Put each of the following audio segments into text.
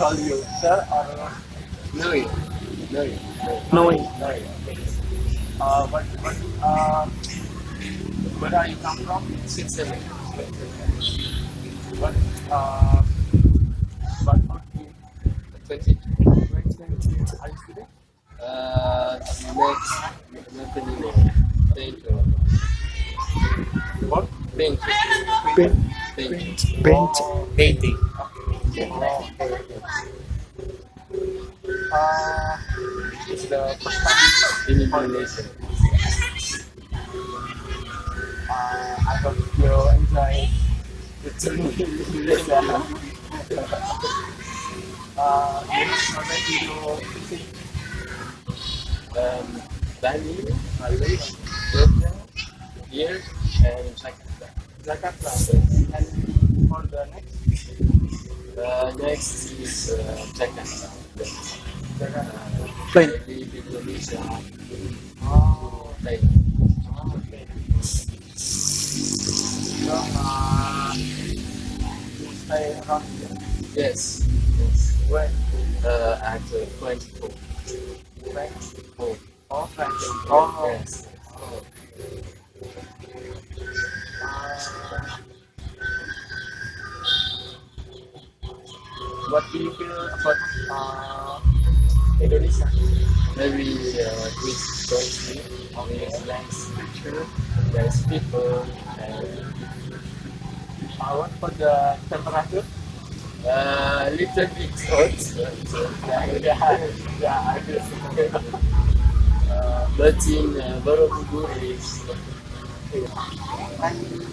call you sir or Louis? Louis. Louis. Louis. Okay. Uh, what what uh, where are you come from? Switzerland. What uh, what about you? 20. Are you student? Uh, next, Nathaniel. Thank you. What? Thank you. Paint, Thank you. paint. Painting. Oh, okay, okay. Uh, it's the first time In Indonesia. Uh, I hope you enjoy the journey in Indonesia. uh, you already know fishing. Um, Bali, Malay, Vietnam, here, and Jakarta. Jakarta. And for the next Next is uh. Plane. Oh, okay. Yes. yes. When? Uh, at uh, French home. French? home. Oh, French. Oh, Yes. Uh, what do you feel about uh, Indonesia? Very uh, good country. With nice culture, nice people, and Uh, what for the temperature? uh, little bit hot. But, uh, Yeah, yeah, yeah, I guess. uh, but in uh, Borobudur is and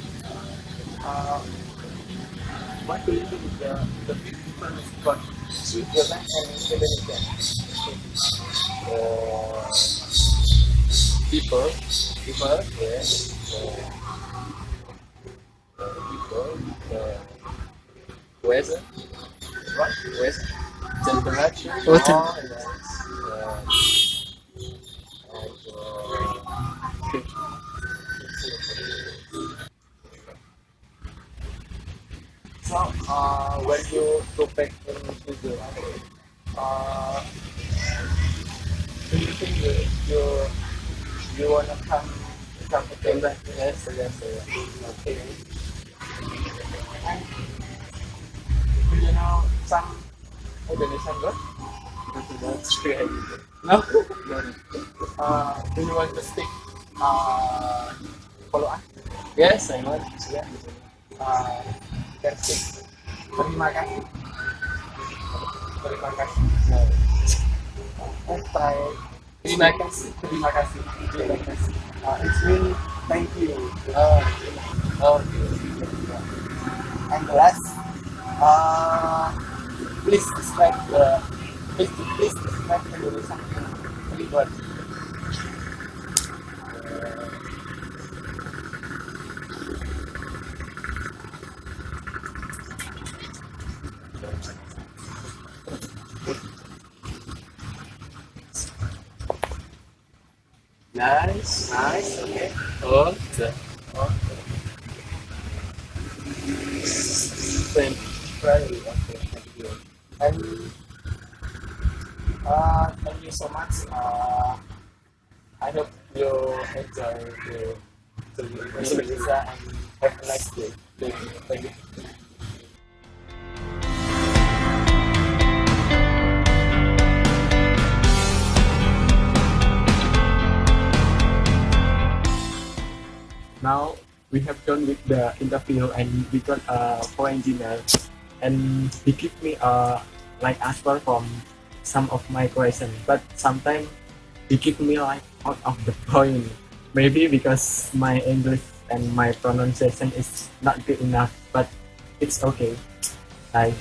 uh, what do you think the, the big difference Switzerland and Indonesia? uh, people, People, yes, uh, people, uh, weather, what? weather, temperature, tem- oh, yes, uh, and uh, So, uh, when you go back in Switzerland, uh, do you think you you, you wanna come come again? Yes, yes, yes. Okay. And do you know some Indonesian word? That's great. No. uh, do you want to speak uh, follow up? Yes, I want. Yeah. Uh, can speak. Terima kasih. Terima kasih. Terima kasih. Terima kasih. Terima. Uh, it's mean thank you. Oh, okay. And the last, uh, please describe the please please describe Indonesia. Three words. Nice. Nice. Okay. Hot. Okay. Thank Very okay. Thank you. And uh, thank you so much. Uh, I hope you enjoy the the Indonesia and have a nice day. Thank you. Thank you. Now we have done with the interview and we got a co-engineer and he give me a like answer from some of my question. But sometimes he give me like out of the point. Maybe because my english and my pronunciation is not good enough but it's okay. Bye